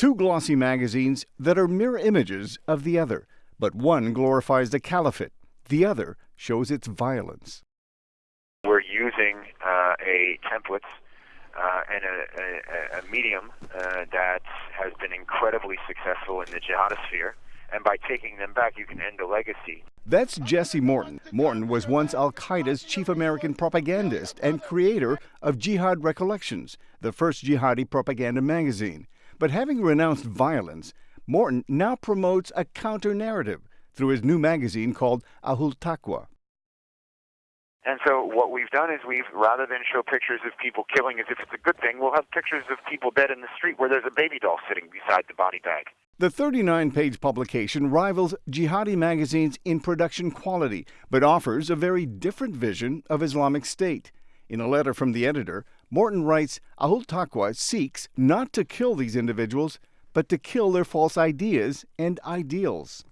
Two glossy magazines that are mirror images of the other, but one glorifies the caliphate, the other shows its violence. We're using uh, a template uh, and a, a, a medium uh, that has been incredibly successful in the jihadisphere. And by taking them back, you can end a legacy. That's Jesse Morton. Morton was once Al Qaeda's chief American propagandist and creator of Jihad Recollections, the first jihadi propaganda magazine. But having renounced violence, Morton now promotes a counter narrative through his new magazine called Ahul Taqwa. And so what we've done is we've, rather than show pictures of people killing as if it's a good thing, we'll have pictures of people dead in the street where there's a baby doll sitting beside the body bag. The 39 page publication rivals Jihadi magazines in production quality, but offers a very different vision of Islamic State. In a letter from the editor, Morton writes Ahul Taqwa seeks not to kill these individuals, but to kill their false ideas and ideals.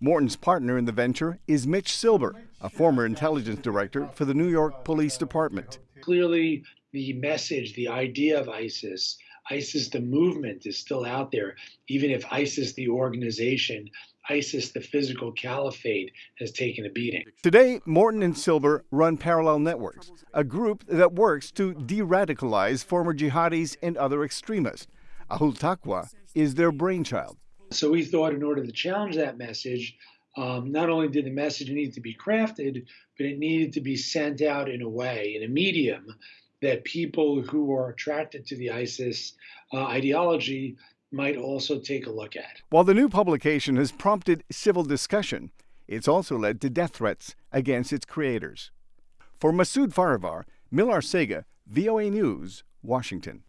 Morton's partner in the venture is Mitch Silber, a former intelligence director for the New York Police Department. Clearly, the message, the idea of ISIS, ISIS the movement is still out there, even if ISIS the organization, ISIS the physical caliphate has taken a beating. Today, Morton and Silber run Parallel Networks, a group that works to de radicalize former jihadis and other extremists. Ahul Taqwa is their brainchild. So we thought in order to challenge that message, um, not only did the message need to be crafted, but it needed to be sent out in a way, in a medium, that people who are attracted to the ISIS uh, ideology might also take a look at. While the new publication has prompted civil discussion, it's also led to death threats against its creators. For Masood Farivar, Millar Sega, VOA News, Washington.